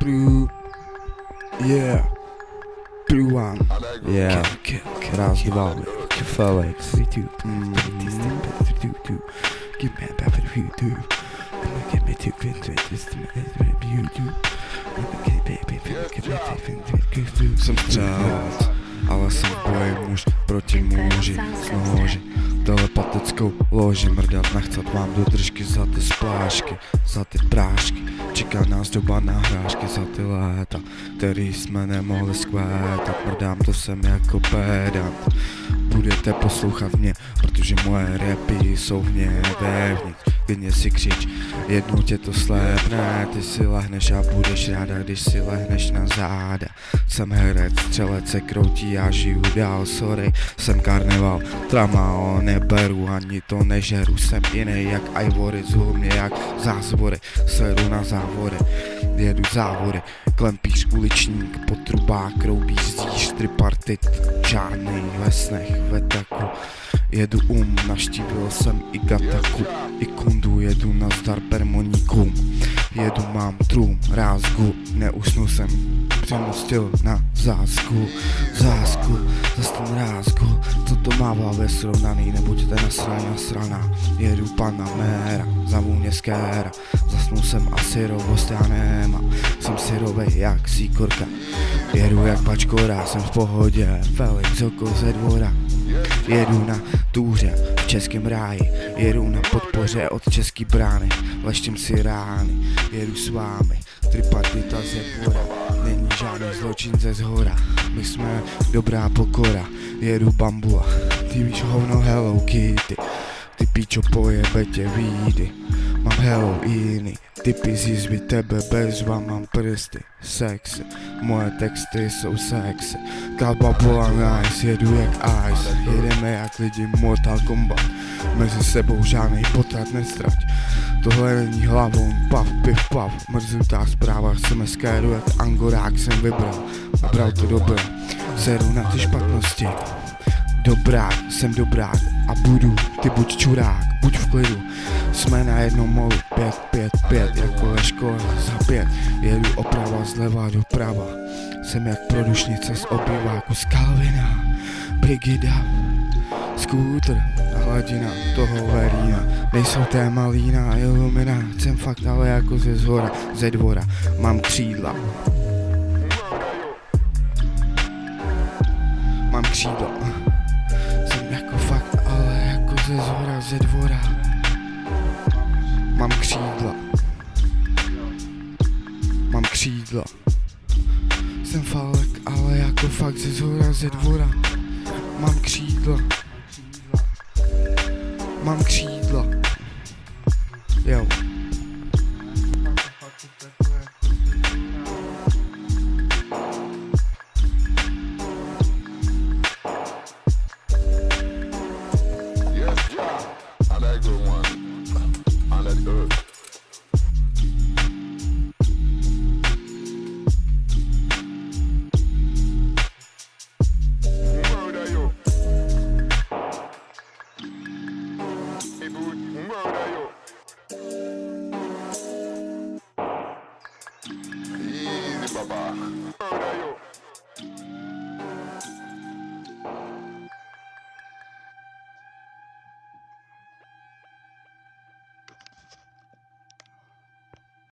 Blue, Yeah. blue one. Yeah. Раздвалы. Felix. Three two. Three two. two. Give me back for the YouTube. Give me two vintage. Just YouTube. Sometimes ale jsem boje muž proti muži Jsme loži, dole patickou loži Mrdat nechcet vám do držky za ty splášky Za ty prášky Čeká nás doba na hrášky za ty léta, který jsme nemohli skvétat Mrdám to sem jako pedant Budete poslouchat mě, protože moje repy jsou v vevnitř Klidně si křič, jednou tě to slépne Ty si lehneš a budeš ráda, když si lehneš na záda. Jsem herec, střelec se kroutí, já žiju dál, sorry Jsem karneval, tramao, neberu, ani to nežeru. Jsem jiný jak Ivory, zhul mě jak zázvory Seru na závory, jedu závory. Klempíš uličník, potrubák, roubíš zdíš, tripartit Čárnej ve snech, ve taku. Jedu um, naštívil jsem i Gataku. I kundu, jedu na zdar permoníkům Jedu, mám trům, rázgu Neusnu jsem, přemostil na zásku Zásku, zas ten rázgu Co to mává ve srovnaný, nebuďte nasraný nasraná? Jedu Panamera, za vůně skéra. Zasnul jsem a syrovost já nemám Jsem syrovej jak síkorka. Jedu jak pačkora, jsem v pohodě Felix oko ze dvora. Jedu na túře v českém ráji Jedu na podpoře od český brány Leštím si rány, jedu s vámi Tripartita ze dvora Není žádný zločin ze zhora. My jsme dobrá pokora Jedu bambula Ty víš hovno Hello Kitty. Ty píčo pojebe tě výjdy Mám Halloween Typy zjizby tebe bezva, mám prsty. Sexy, moje texty jsou sexy Kalba bola nice, jedu jak ice. Jedeme jak lidi Mortal Kombat Mezi sebou žádnej potrat nestrať. Tohle není hlavou, pav, piv, pav Mrzutá zpráva, chceme skéru jak angorák jsem vybral. Vybral to dobré, seru na ty špatnosti. Dobrák, jsem dobrák a budu, ty buď čurák, buď v klidu. Jsme na jednom molu, pět, pět, pět, jako ve škole za pět. Jedu oprava zleva doprava. Jsem jak produšnice z obyváku z Kalvina Brigida, skútr, hladina toho verína Nejsou malína, ilumina, jsem fakt ale jako ze zhora, ze dvora Mám křídla. Mám křídla Jsem jako fakt, ale jako ze zhora, ze dvora. Mám křídla. Mám křídla Jsem falek, ale jako fakt ze zhora, ze dvora. Mám křídla Mám křídla. Jo Baba.